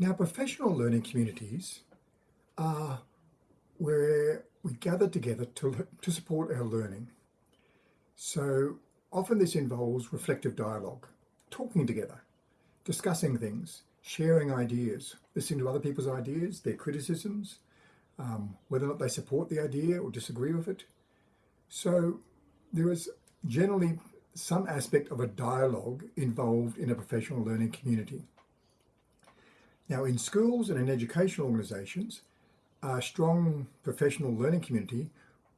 Now, professional learning communities are where we gather together to, to support our learning. So often this involves reflective dialogue, talking together, discussing things, sharing ideas, listening to other people's ideas, their criticisms, um, whether or not they support the idea or disagree with it. So there is generally some aspect of a dialogue involved in a professional learning community. Now in schools and in educational organisations, a strong professional learning community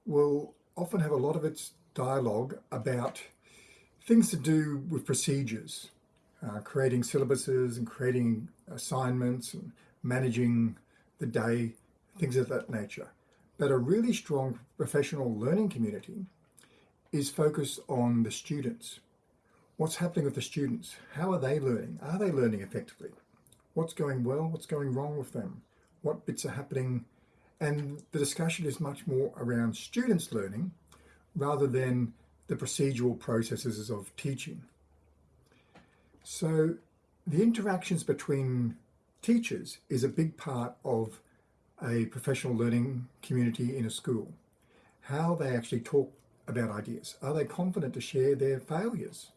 will often have a lot of its dialogue about things to do with procedures, uh, creating syllabuses and creating assignments and managing the day, things of that nature. But a really strong professional learning community is focused on the students. What's happening with the students? How are they learning? Are they learning effectively? What's going well? What's going wrong with them? What bits are happening? And the discussion is much more around students learning rather than the procedural processes of teaching. So the interactions between teachers is a big part of a professional learning community in a school. How they actually talk about ideas. Are they confident to share their failures?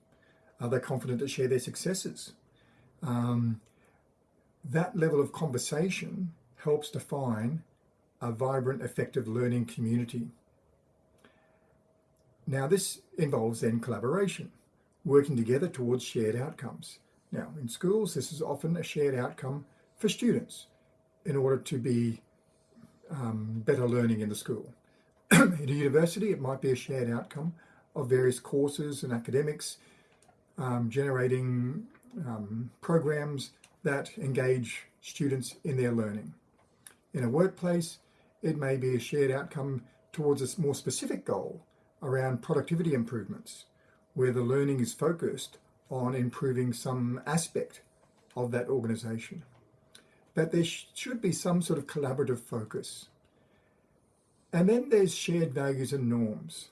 Are they confident to share their successes? Um, that level of conversation helps define a vibrant, effective learning community. Now this involves then collaboration, working together towards shared outcomes. Now in schools, this is often a shared outcome for students in order to be um, better learning in the school. in a university, it might be a shared outcome of various courses and academics, um, generating um, programs that engage students in their learning. In a workplace, it may be a shared outcome towards a more specific goal around productivity improvements, where the learning is focused on improving some aspect of that organisation. But there sh should be some sort of collaborative focus. And then there's shared values and norms.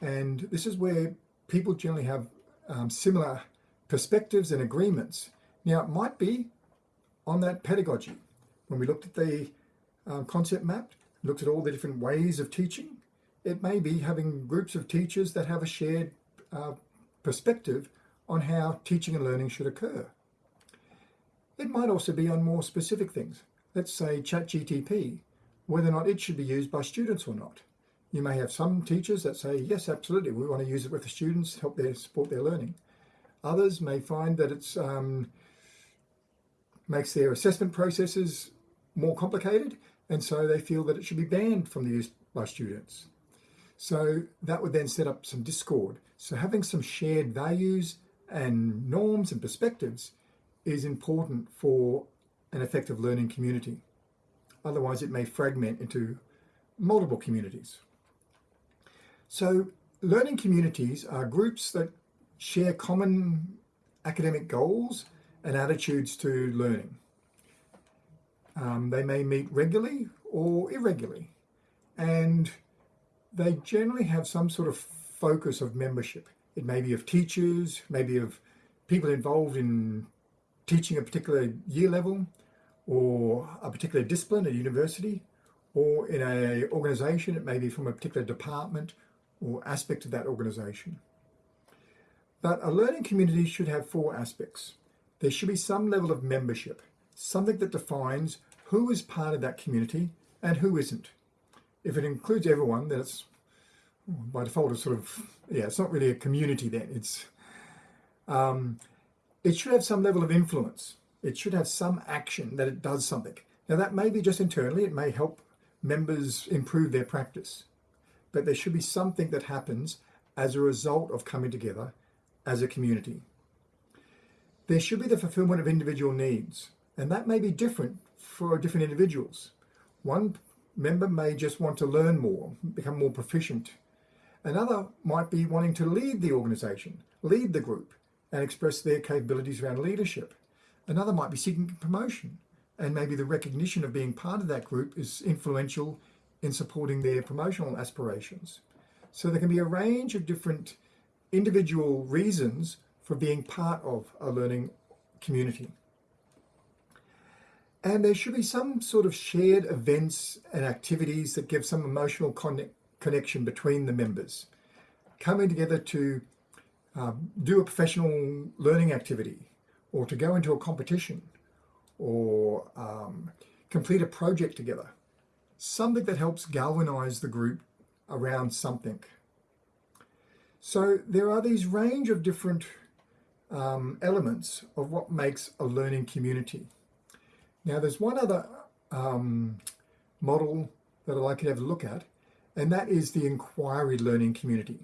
And this is where people generally have um, similar perspectives and agreements. Now, it might be on that pedagogy. When we looked at the uh, concept map, looked at all the different ways of teaching, it may be having groups of teachers that have a shared uh, perspective on how teaching and learning should occur. It might also be on more specific things. Let's say ChatGPT, whether or not it should be used by students or not. You may have some teachers that say, yes, absolutely, we want to use it with the students, help their support their learning. Others may find that it's um, makes their assessment processes more complicated and so they feel that it should be banned from the use by students. So that would then set up some discord. So having some shared values and norms and perspectives is important for an effective learning community. Otherwise it may fragment into multiple communities. So learning communities are groups that share common academic goals and attitudes to learning. Um, they may meet regularly or irregularly, and they generally have some sort of focus of membership. It may be of teachers, maybe of people involved in teaching a particular year level or a particular discipline at university or in a organisation, it may be from a particular department or aspect of that organisation. But a learning community should have four aspects. There should be some level of membership, something that defines who is part of that community and who isn't. If it includes everyone, then it's by default it's sort of, yeah, it's not really a community then. It's, um, it should have some level of influence. It should have some action that it does something. Now that may be just internally, it may help members improve their practice, but there should be something that happens as a result of coming together as a community. There should be the fulfillment of individual needs, and that may be different for different individuals. One member may just want to learn more, become more proficient. Another might be wanting to lead the organisation, lead the group, and express their capabilities around leadership. Another might be seeking promotion, and maybe the recognition of being part of that group is influential in supporting their promotional aspirations. So there can be a range of different individual reasons for being part of a learning community. And there should be some sort of shared events and activities that give some emotional con- connection between the members. Coming together to um, do a professional learning activity or to go into a competition or um, complete a project together. Something that helps galvanize the group around something. So there are these range of different um, elements of what makes a learning community. Now there's one other um, model that I'd like to have a look at, and that is the inquiry learning community.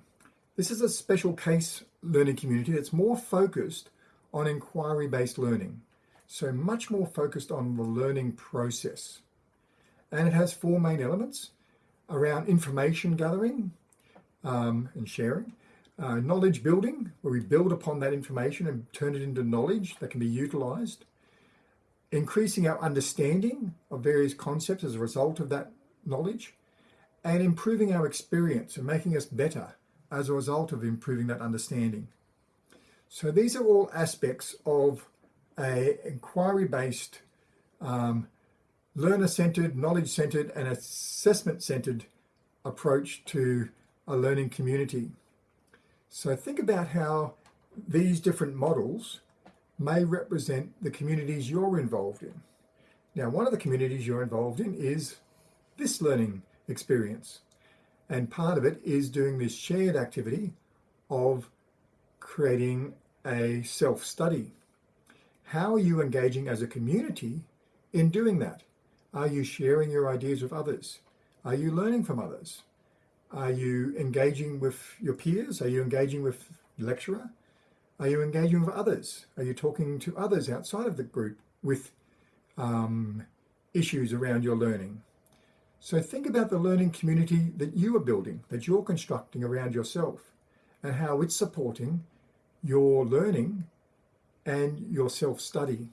This is a special case learning community that's more focused on inquiry-based learning. So much more focused on the learning process. And it has four main elements around information gathering um, and sharing, uh, knowledge building, where we build upon that information and turn it into knowledge that can be utilized, increasing our understanding of various concepts as a result of that knowledge, and improving our experience and making us better as a result of improving that understanding. So these are all aspects of a inquiry-based, um, learner-centered, knowledge-centered, and assessment-centered approach to a learning community. So think about how these different models may represent the communities you're involved in. Now, one of the communities you're involved in is this learning experience. And part of it is doing this shared activity of creating a self-study. How are you engaging as a community in doing that? Are you sharing your ideas with others? Are you learning from others? Are you engaging with your peers? Are you engaging with the lecturer? Are you engaging with others? Are you talking to others outside of the group with um, issues around your learning? So think about the learning community that you are building, that you're constructing around yourself, and how it's supporting your learning and your self-study.